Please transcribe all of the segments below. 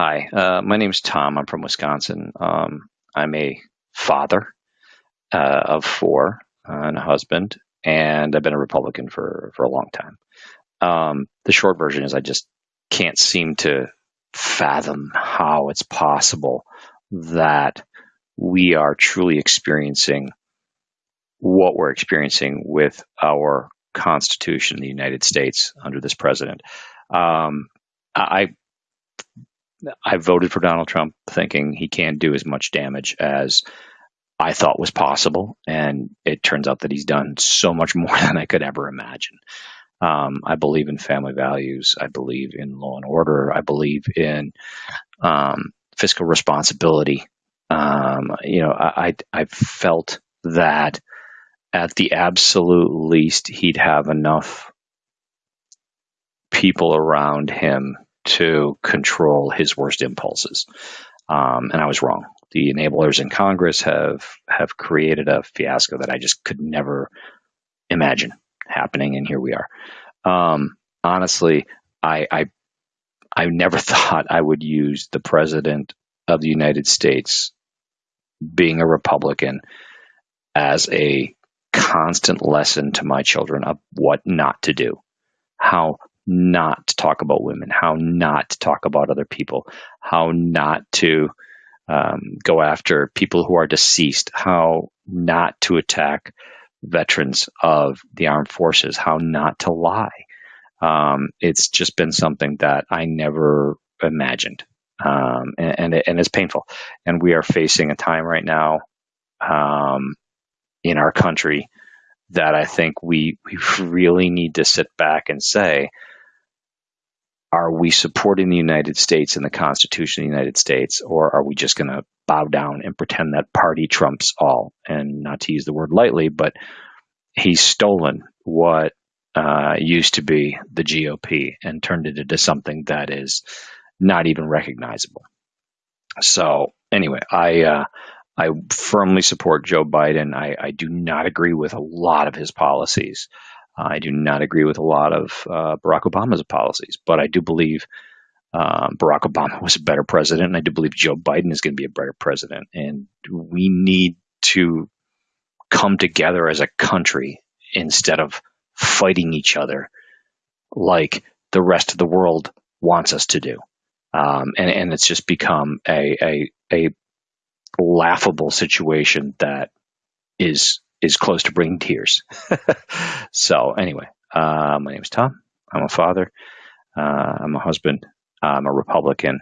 Hi, uh, my is Tom. I'm from Wisconsin. Um, I'm a father uh, of four and a husband, and I've been a Republican for, for a long time. Um, the short version is I just can't seem to fathom how it's possible that we are truly experiencing what we're experiencing with our Constitution in the United States under this president. Um, I I voted for Donald Trump thinking he can't do as much damage as I thought was possible. And it turns out that he's done so much more than I could ever imagine. Um, I believe in family values. I believe in law and order. I believe in um, fiscal responsibility. Um, you know, I, I, I felt that at the absolute least, he'd have enough people around him to control his worst impulses. Um, and I was wrong. The enablers in Congress have have created a fiasco that I just could never imagine happening, and here we are. Um, honestly, I, I I never thought I would use the president of the United States being a Republican as a constant lesson to my children of what not to do, how not to talk about women, how not to talk about other people, how not to um, go after people who are deceased, how not to attack veterans of the armed forces, how not to lie. Um, it's just been something that I never imagined. Um, and, and, and, it's painful. And we are facing a time right now um, in our country that I think we, we really need to sit back and say, are we supporting the United States and the Constitution of the United States, or are we just going to bow down and pretend that party trumps all? And not to use the word lightly, but he's stolen what uh, used to be the GOP and turned it into something that is not even recognizable. So anyway, I uh, I firmly support Joe Biden. I, I do not agree with a lot of his policies. I do not agree with a lot of uh, Barack Obama's policies, but I do believe uh, Barack Obama was a better president, and I do believe Joe Biden is going to be a better president. And we need to come together as a country instead of fighting each other like the rest of the world wants us to do. Um, and, and it's just become a, a, a laughable situation that is is close to bringing tears. so anyway, uh, my name is Tom. I'm a father. Uh, I'm a husband. I'm a Republican,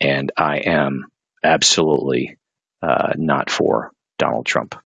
and I am absolutely uh, not for Donald Trump.